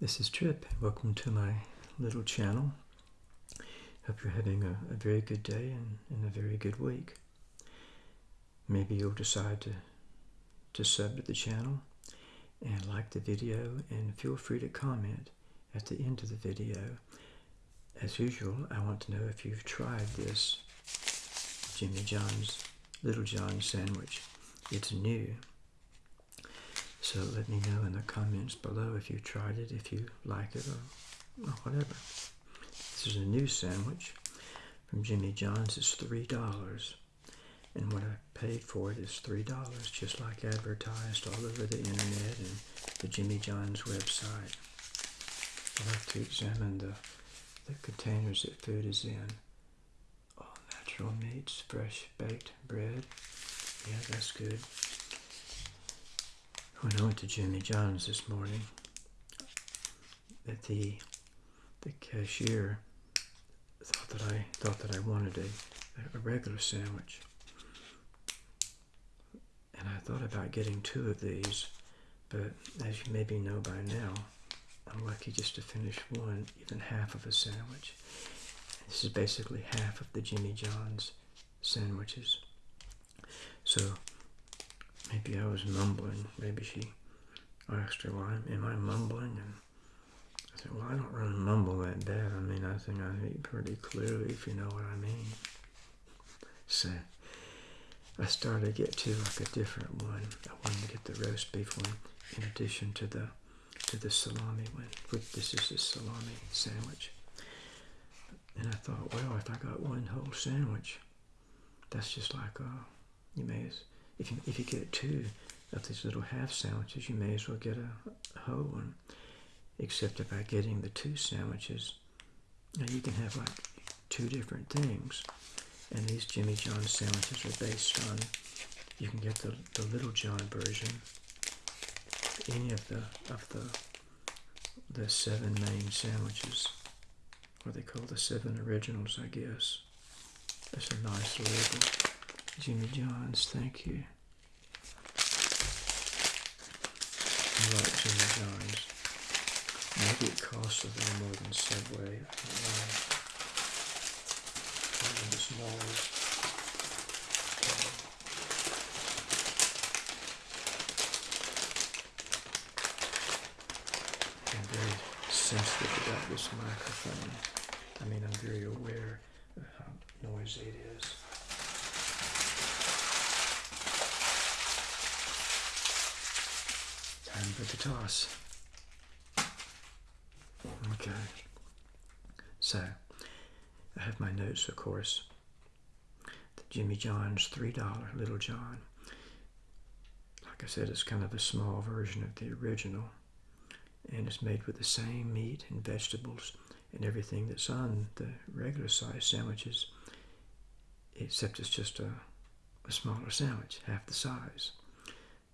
This is Trip. Welcome to my little channel. Hope you're having a, a very good day and, and, a very good week. Maybe you'll decide to, to sub to the channel and like the video and feel free to comment at the end of the video. As usual, I want to know if you've tried this Jimmy John's Little John sandwich. It's new. So let me know in the comments below if you tried it, if you like it, or, or whatever. This is a new sandwich from Jimmy John's. It's $3. And what I paid for it is $3, just like advertised all over the internet and the Jimmy John's website. I like to examine the, the containers that food is in. All natural meats, fresh baked bread. Yeah, that's good. When I went to Jimmy John's this morning, that the the cashier thought that I thought that I wanted a, a regular sandwich. And I thought about getting two of these, but as you maybe know by now, I'm lucky just to finish one, even half of a sandwich. This is basically half of the Jimmy John's sandwiches. So maybe I was mumbling. Maybe she asked her, "Why am I mumbling?" And I said, "Well, I don't really mumble that bad. I mean, I think I speak pretty clearly, if you know what I mean." So I started to get to like a different one. I wanted to get the roast beef one in addition to the to the salami one. This is the salami sandwich. And I thought, well, if I got one whole sandwich, that's just like uh, you may as if you, if you get two of these little half sandwiches, you may as well get a, a whole one. Except that by getting the two sandwiches, you can have like two different things. And these Jimmy John sandwiches are based on, you can get the, the Little John version, any of the, of the, the seven main sandwiches, what they call the seven originals, I guess. That's a nice label. Jimmy John's, thank you. I like Jimmy John's. Maybe it costs a little more than Subway. Even uh, the smallest. I'm very sensitive about this microphone. I mean, I'm very aware of how noisy it is. For the toss. Okay. So, I have my notes, of course. The Jimmy John's $3 Little John. Like I said, it's kind of a small version of the original. And it's made with the same meat and vegetables and everything that's on the regular size sandwiches, except it's just a, a smaller sandwich, half the size.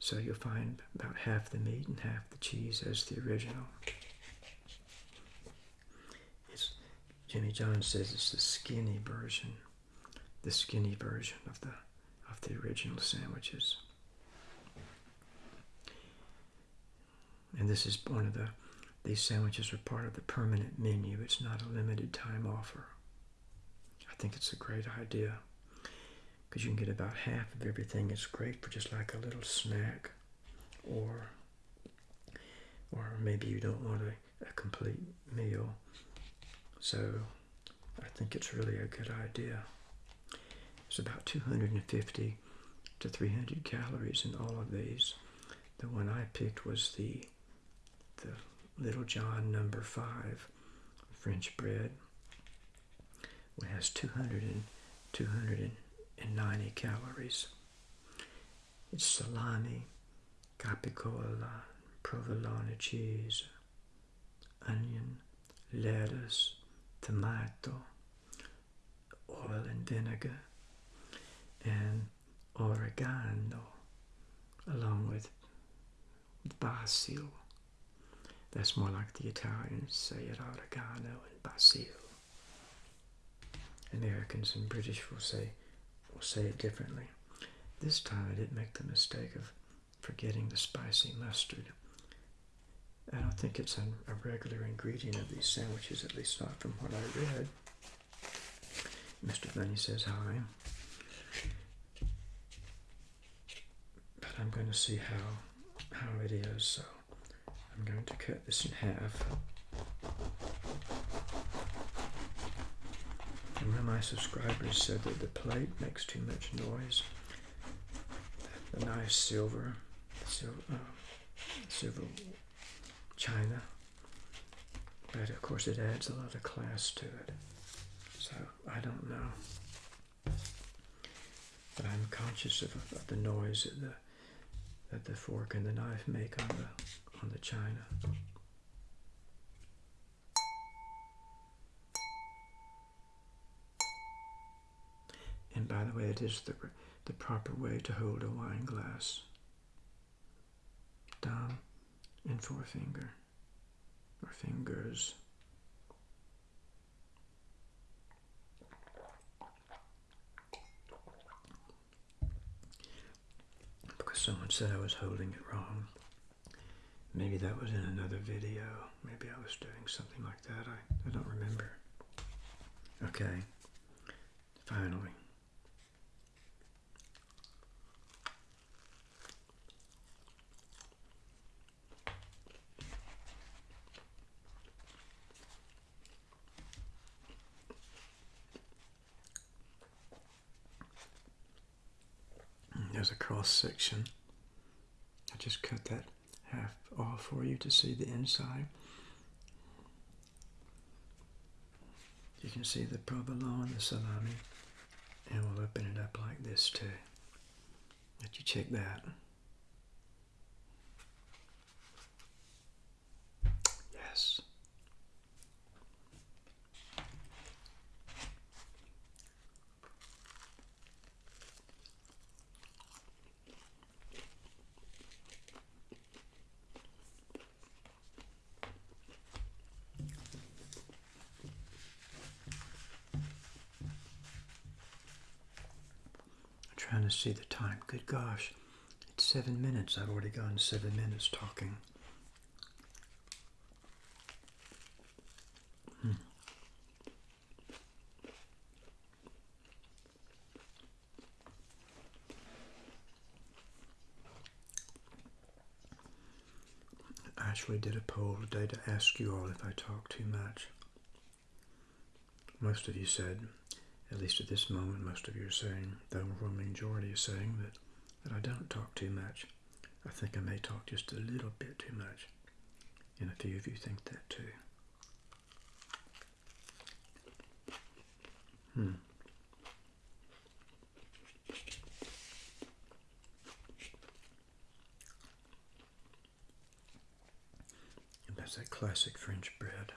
So you'll find about half the meat and half the cheese as the original. It's, Jimmy John says it's the skinny version, the skinny version of the of the original sandwiches. And this is one of the these sandwiches are part of the permanent menu. It's not a limited time offer. I think it's a great idea because you can get about half of everything. It's great for just like a little snack or or maybe you don't want a, a complete meal. So I think it's really a good idea. It's about 250 to 300 calories in all of these. The one I picked was the the Little John number five French bread. It has 200 and 200 and 90 calories. It's salami, capicola, provolone cheese, onion, lettuce, tomato, oil and vinegar, and oregano, along with basil. That's more like the Italians say it, oregano and basil. Americans and British will say will say it differently. This time I didn't make the mistake of forgetting the spicy mustard. I don't think it's a, a regular ingredient of these sandwiches, at least not from what I read. Mr. Bunny says hi. But I'm going to see how how it is, so I'm going to cut this in half. And one of my subscribers said that the plate makes too much noise. The nice silver, silver, uh, silver china, but of course it adds a lot of class to it. So I don't know, but I'm conscious of, of the noise that the that the fork and the knife make on the on the china. And by the way, it is the, the proper way to hold a wine glass. Thumb and forefinger, or fingers. Because someone said I was holding it wrong. Maybe that was in another video. Maybe I was doing something like that. I, I don't remember. Okay. Finally. There's a cross section. I just cut that half off for you to see the inside. You can see the provolone, the salami, and we'll open it up like this too. Let you check that. Yes. I'm trying to see the time. Good gosh. It's seven minutes. I've already gone seven minutes talking. Hmm. I actually did a poll today to ask you all if I talk too much. Most of you said, at least at this moment, most of you are saying, the overwhelming majority is saying that, that I don't talk too much. I think I may talk just a little bit too much. And a few of you think that too. Hmm. And that's that classic French bread.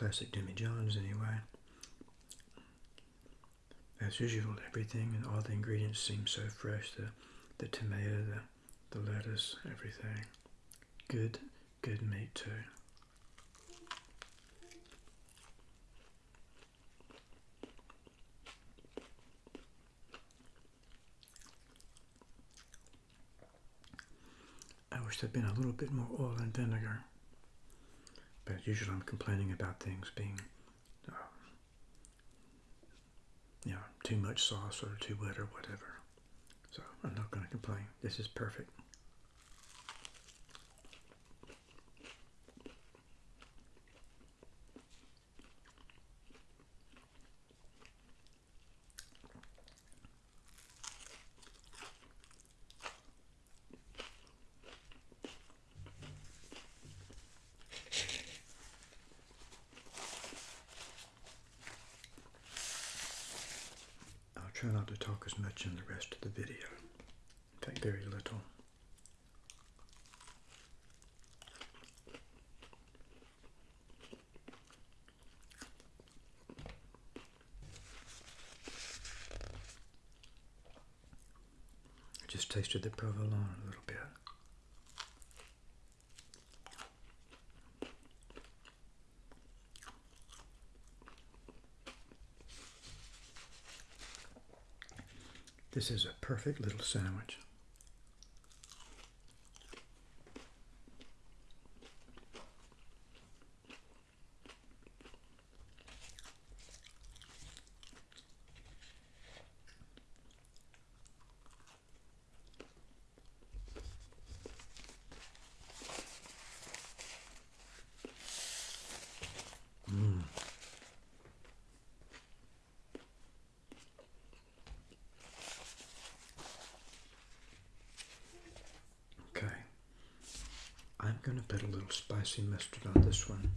Classic Jimmy John's anyway. As usual, everything and all the ingredients seem so fresh. The, the tomato, the, the lettuce, everything. Good, good meat too. I wish there'd been a little bit more oil and vinegar. But usually I'm complaining about things being, uh, you know, too much sauce or too wet or whatever. So I'm not going to complain. This is perfect. Try not to talk as much in the rest of the video. In fact, very little. I just tasted the provolone a little bit. This is a perfect little sandwich. Mm. Okay. I'm going to put a little spicy mustard on this one.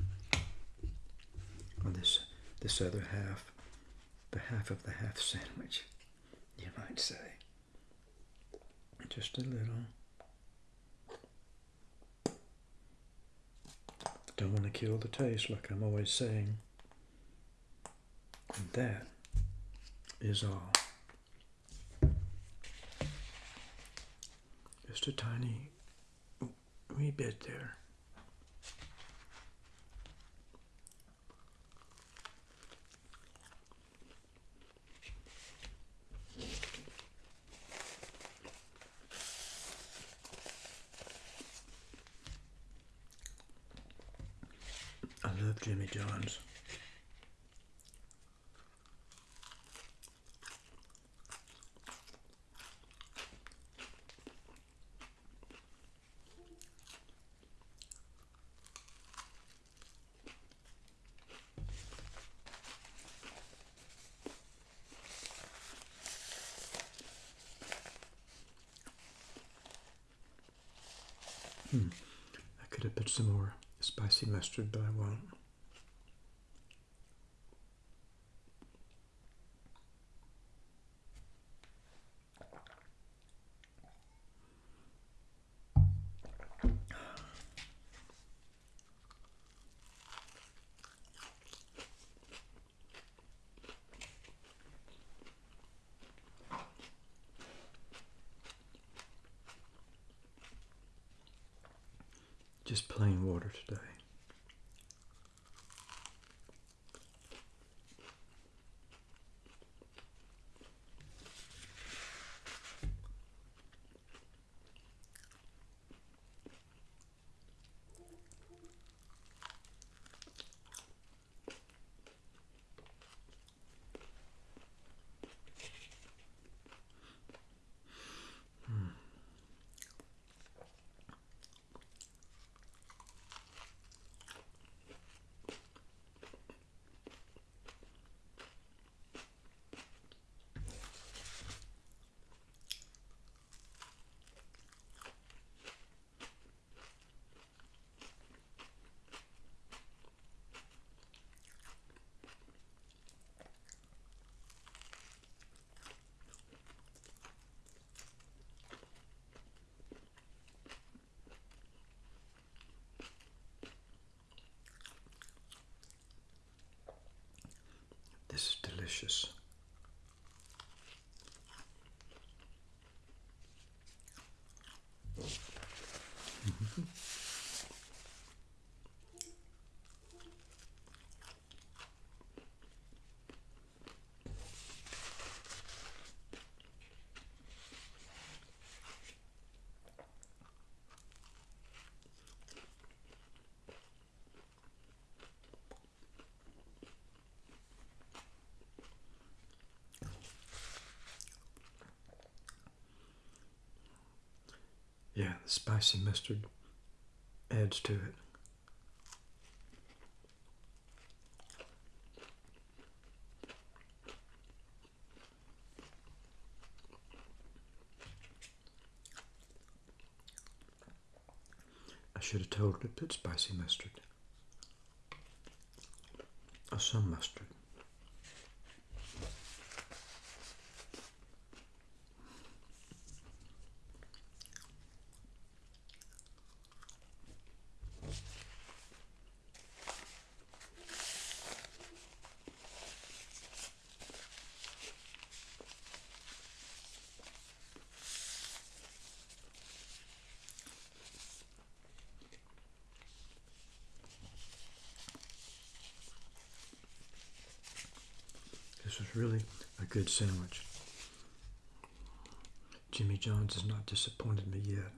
On this this other half. The half of the half sandwich, you might say. Just a little. Don't want to kill the taste, like I'm always saying. And that is all. Just a tiny wee bit there. I love Jimmy John's. Hmm. I could have put some more spicy mustard, but I won't. Just plain water today. This is delicious. Yeah, the spicy mustard adds to it. I should have told her to put spicy mustard. Or some mustard. This was really a good sandwich. Jimmy John's has not disappointed me yet.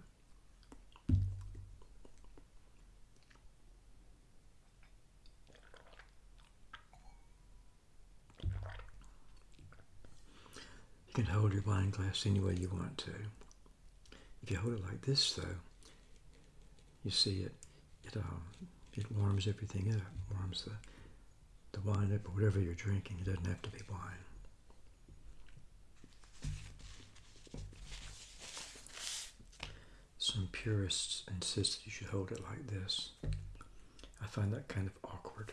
You can hold your wine glass any way you want to. If you hold it like this, though, you see it. It um, it warms everything up. Warms the the wine or whatever you're drinking. It doesn't have to be wine. Some purists insist that you should hold it like this. I find that kind of awkward.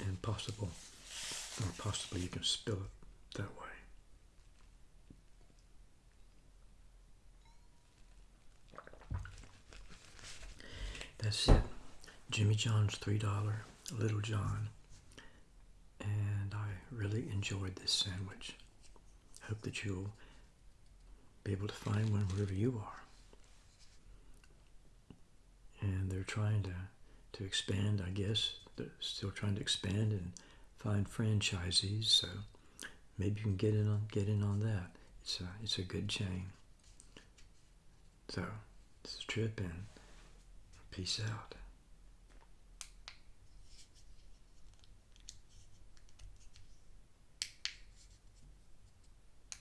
And possible, or possibly you can spill it that way. That's it. Jimmy John's $3, Little John. And I really enjoyed this sandwich. Hope that you'll be able to find one wherever you are. And they're trying to, to expand, I guess. They're still trying to expand and find franchisees. So maybe you can get in on get in on that. It's a it's a good chain. So this is Trip and peace out.